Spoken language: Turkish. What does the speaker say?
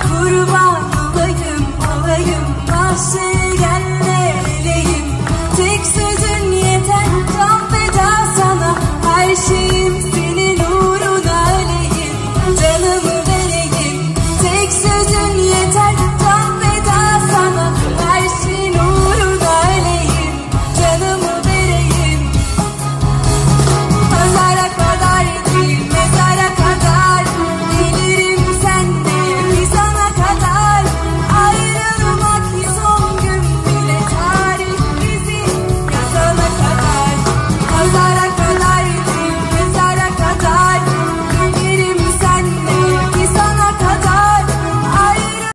kurban olayım olayım. Ah